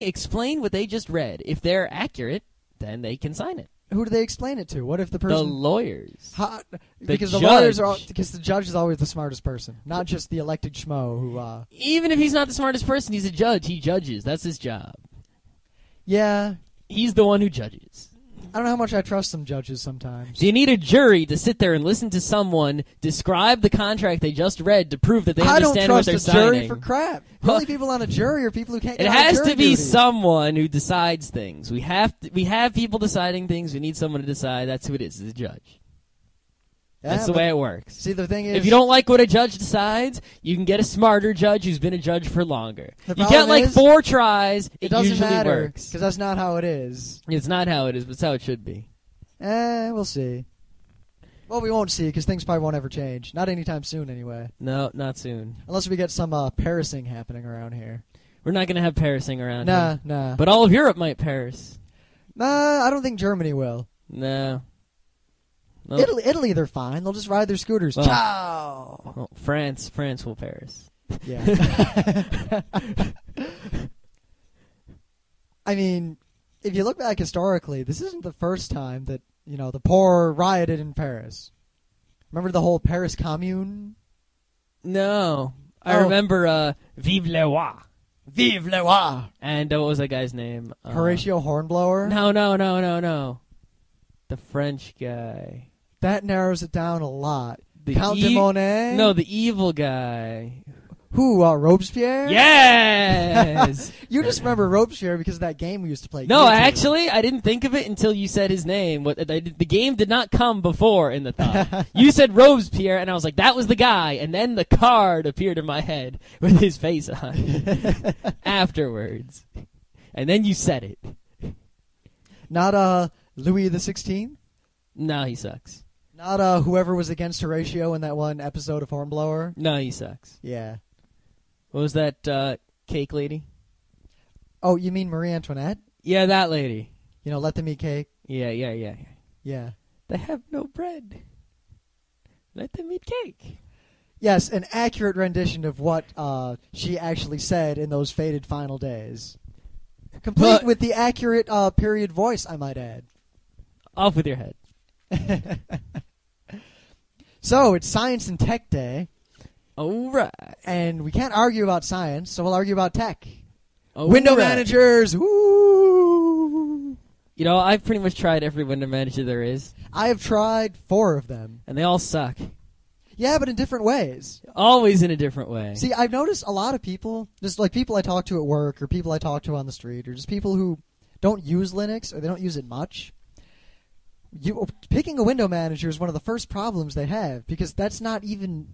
explain what they just read. If they're accurate, then they can sign it. Who do they explain it to? What if the person The lawyers. How- The because the lawyers are all, because the judge is always the smartest person, not just the elected schmo who. uh Even if he's not the smartest person, he's a judge. He judges. That's his job. Yeah, He's the one who judges. I don't know how much I trust some judges sometimes. So you need a jury to sit there and listen to someone describe the contract they just read to prove that they I don't understand what trust they're a jury signing. for crap. The only people on a jury are people who can't. It get out of has jury to be duty. someone who decides things. We have to, we have people deciding things. We need someone to decide. That's who it is. It's a judge. Yeah, That's the way it works. See, the thing is, If you don't like what a judge decides, you can get a smarter judge who's been a judge for longer. You get like is, four tries. It, it doesn't usually matter works. because that's not how it is. It's not how it is, but it's how it should be. Eh, we'll see. Well, we won't see because things probably won't ever change. Not anytime soon, anyway. No, not soon. Unless we get some uh, Parising happening around here. We're not going to have Parising around Nah, here. nah. But all of Europe might Paris. nah, I don't think Germany will. No. No. Italy, Italy, they're fine. They'll just ride their scooters. Well- Ciao. Well, France, France will Paris. Yeah. I mean, if you look back historically, this isn't the first time that you know the poor rioted in Paris. Remember the whole Paris Commune? No. I Oh. remember uh, Vive le Roi. Vive le roi! And uh, what was that guy's name? Uh, Horatio Hornblower. No, no, no, no, no. The French guy. That narrows it down a lot. The Count de e- Monet. No, the evil guy. Who? Uh, Robespierre. Yes. You just remember Robespierre because of that game we used to play. no, actually, I didn't think of it until you said his name. What I the game did not come before in the thought. you said Robespierre, and I was like, that was the guy. And then the card appeared in my head with his face on afterwards. And then you said it. Not uh Louis the Sixteenth. No, he sucks. Not uh whoever was against Horatio in that one episode of Hornblower. No, he sucks. Yeah. What was that uh, cake lady? Oh, you mean Marie Antoinette? Yeah, that lady. You know, let them eat cake. Yeah, yeah, yeah. yeah. Yeah. They have no bread. Let them eat cake. Yes, an accurate rendition of what uh, she actually said in those faded final days. Complete But- with the accurate uh, period voice, I might add. Off with your head. so it's Science and Tech Day, All right. and we can't argue about science, so we'll argue about tech. All Window right. managers, woo! You know, I've pretty much tried every window manager there is, I have tried four of them. and they all suck. Yeah, but in different ways. Always in a different way. See, I've noticed a lot of people, just like people I talk to at work, or people I talk to on the street, or just people who don't use Linux or they don't use it much. You picking a window manager is one of the first problems they have because that's not even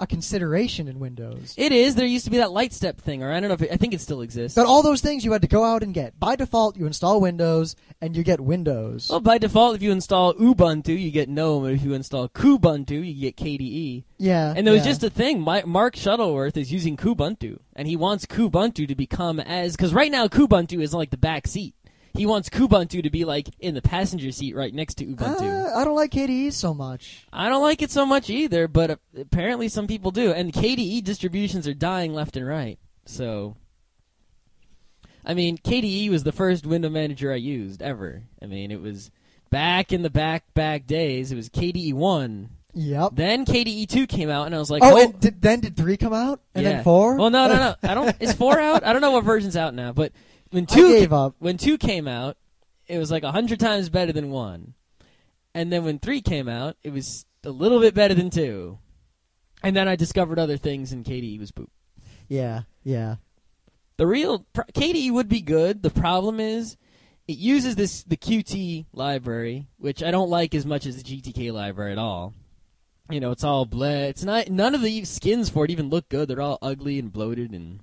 a consideration in Windows. it is. There used to be that LiteStep thing, or I don't know if it, I think it still exists. But all those things you had to go out and get. By default, you install Windows and you get Windows. well, by default, if you install Ubuntu, you get GNOME. If you install Kubuntu, you get KDE. yeah, And there was yeah. just a thing. My, Mark Shuttleworth is using Kubuntu, and he wants Kubuntu to become as because right now Kubuntu is like the back seat. He wants Kubuntu to be like in the passenger seat right next to Ubuntu. Uh, I don't like KDE so much. I don't like it so much either, but uh, apparently some people do. And KDE distributions are dying left and right. So, I mean, KDE was the first window manager I used ever. I mean, it was back in the back back days. It was KDE one. Yep. Then KDE two came out, and I was like, oh, oh, and did, then did three come out and yeah. then four? Well, no, no, no. I don't. Is four out? I don't know what version's out now, but when I two gave up. when two came out, it was like a hundred times better than one. And then when three came out, it was a little bit better than two. And then I discovered other things, and KDE was poop. Yeah, yeah. The real pr- KDE would be good. The problem is, it uses this the Qt library, which I don't like as much as the GTK library at all. You know, it's all bled. It's not. None of the skins for it even look good. They're all ugly and bloated, and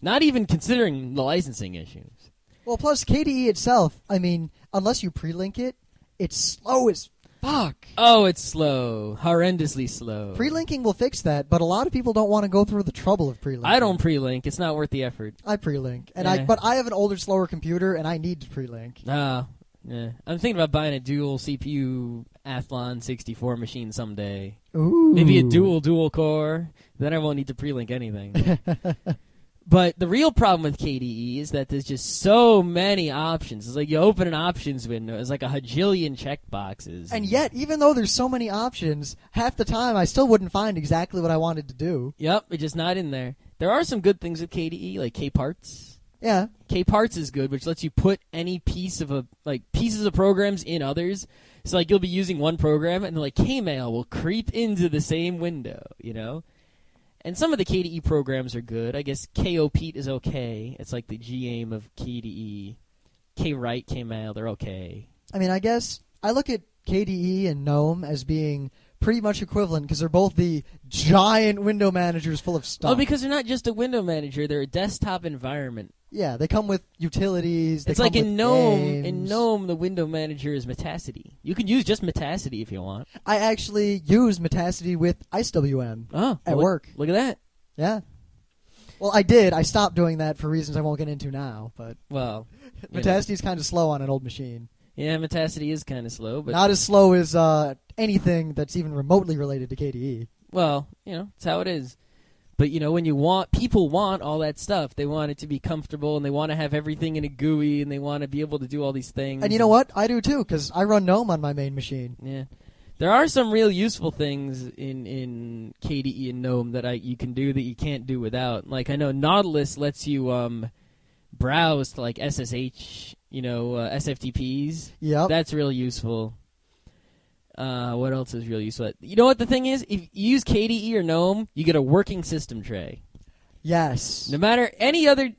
not even considering the licensing issues. Well, plus KDE itself, I mean, unless you pre-link it, it's slow as fuck. Oh, it's slow, horrendously slow. Pre-linking will fix that, but a lot of people don't want to go through the trouble of pre-linking. I don't pre-link. It's not worth the effort. I pre-link, and I but I have an older, slower computer, and I need to pre-link. Ah, yeah. I'm thinking about buying a dual CPU Athlon 64 machine someday. Ooh, Maybe a dual dual core. Then I won't need to pre-link anything. But the real problem with KDE is that there's just so many options. It's like you open an options window, it's like a hajillion checkboxes. And yet, even though there's so many options, half the time I still wouldn't find exactly what I wanted to do. Yep, it's just not in there. There are some good things with KDE, like Kparts. Yeah. Kparts is good, which lets you put any piece of a like pieces of programs in others. So like you'll be using one program, and then like Kmail will creep into the same window, you know. And some of the KDE programs are good. I guess Kopete is okay. It's like the GAIM of KDE. Kwrite, Kmail, they're okay. I mean, I guess I look at KDE and GNOME as being pretty much equivalent because they're both the giant window managers full of stuff. Oh, because they're not just a window manager; they're a desktop environment. Yeah, they come with utilities. They it's like in GNOME. In. GNOME, the window manager is Metacity. You can use just Metacity if you want. I actually use Metacity with IceWM. Oh, At look- work. Look at that. Yeah. Well, I did. I stopped doing that for reasons I won't get into now. But Well, you know. Metacity's kind of slow on an old machine. yeah, Metacity is kind of slow, but Not as slow as uh, anything that's even remotely related to. KDE. well, you know, it's how it is. But you know, when you want people want all that stuff, they want it to be comfortable, and they want to have everything in a GUI, and they want to be able to do all these things. And you know what? I do too because I run GNOME on my main machine. Yeah. There are some real useful things in in KDE and GNOME that I you can do that you can't do without. Like I know Nautilus lets you um browse to like SSH, you know, uh, SFTPs. Yep. That's real useful. Uh, what else is real useful? You know what the thing is? If you use KDE or GNOME, you get a working system tray. yes. No matter any other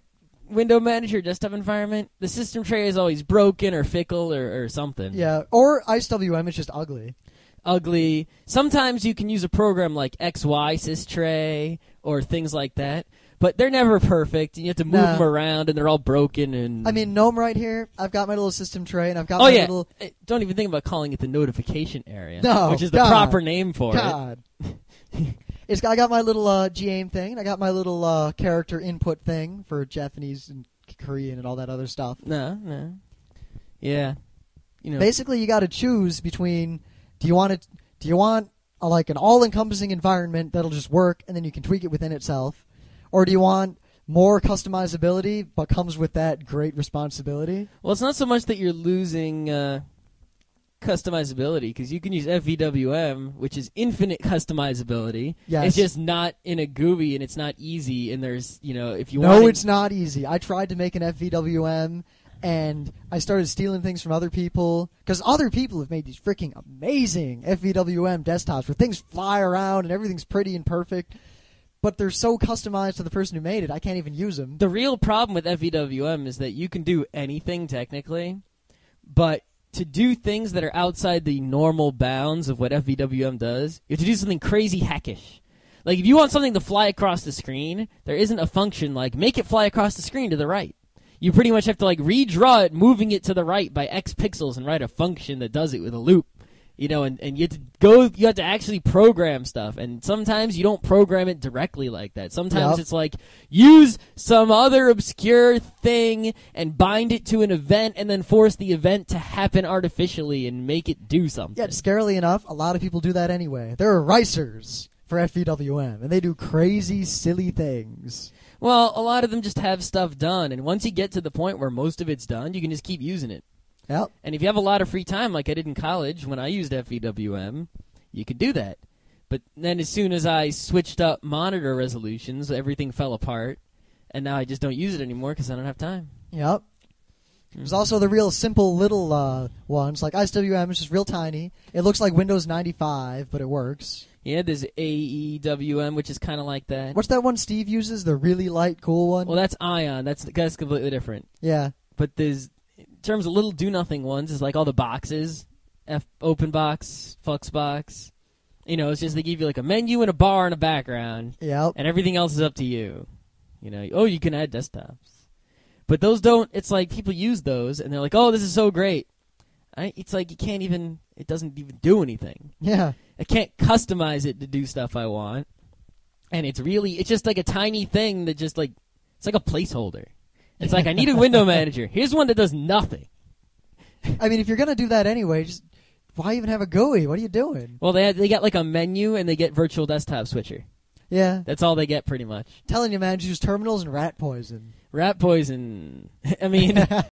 window manager desktop environment, the system tray is always broken or fickle or, or something. Yeah. Or IceWM is just ugly. ugly. Sometimes you can use a program like XY sys tray or things like that, but they're never perfect. And you have to move Nah. them around, and they're all broken. And I mean, GNOME right here. I've got my little system tray, and I've got oh my yeah, little Eh, don't even think about calling it the notification area, No, which is the God. proper name for it. God. it's I got my little uh, GAIM thing. and I got my little uh, character input thing for Japanese and Korean and all that other stuff. No, no, yeah, you know, Basically, you got to choose between do you want it? Do you want a, like an all-encompassing environment that'll just work and then you can tweak it within itself, or do you want more customizability but comes with that great responsibility? well, it's not so much that you're losing. Uh, customizability because you can use FVWM, which is infinite customizability. Yes. It's just not in a GUI and it's not easy. And there's, you know, if you want no, it's not easy. I tried to make an FVWM, and I started stealing things from other people because other people have made these freaking amazing FVWM desktops where things fly around and everything's pretty and perfect. But they're so customized to the person who made it, I can't even use them. the real problem with FVWM is that you can do anything technically, but to do things that are outside the normal bounds of what FVWM does, you have to do something crazy hackish. Like if you want something to fly across the screen, there isn't a function like make it fly across the screen to the right. You pretty much have to like redraw it, moving it to the right by X pixels, and write a function that does it with a loop. You know, and, and you have to go. You have to actually program stuff, and sometimes you don't program it directly like that. Sometimes Yep. it's like use some other obscure thing and bind it to an event, and then force the event to happen artificially and make it do something. Yet, scarily enough, a lot of people do that anyway. There are ricers for FVWM, and they do crazy, silly things. Well, a lot of them just have stuff done, and once you get to the point where most of it's done, you can just keep using it. Yep. And if you have a lot of free time, like I did in college when I used FVWM, you could do that. But then as soon as I switched up monitor resolutions, everything fell apart, and now I just don't use it anymore because I don't have time. Yep. There's also the real simple little uh, ones like IceWM is just real tiny. It looks like Windows 95, but it works. Yeah, there's AEWM, which is kind of like that. What's that one Steve uses? The really light, cool one. Well, that's Ion. That's that's completely different. yeah. But there's terms of little do nothing ones is like all the boxes, F open box, Fluxbox. You know, it's just they give you like a menu and a bar and a background, Yep. and everything else is up to you. You know, oh, you can add desktops, but those don't. It's like people use those, and they're like, oh, this is so great. I, it's like you can't even. It doesn't even do anything. Yeah. I can't customize it to do stuff I want, and it's really it's just like a tiny thing that just like it's like a placeholder. It's like I need a window manager. Here's one that does nothing. I mean, if you're gonna do that anyway, just why even have a GUI? What are you doing? Well, they had, they got like a menu and they get virtual desktop switcher. Yeah. That's all they get pretty much. Telling you, man, just use terminals and ratpoison. Rat poison. I mean,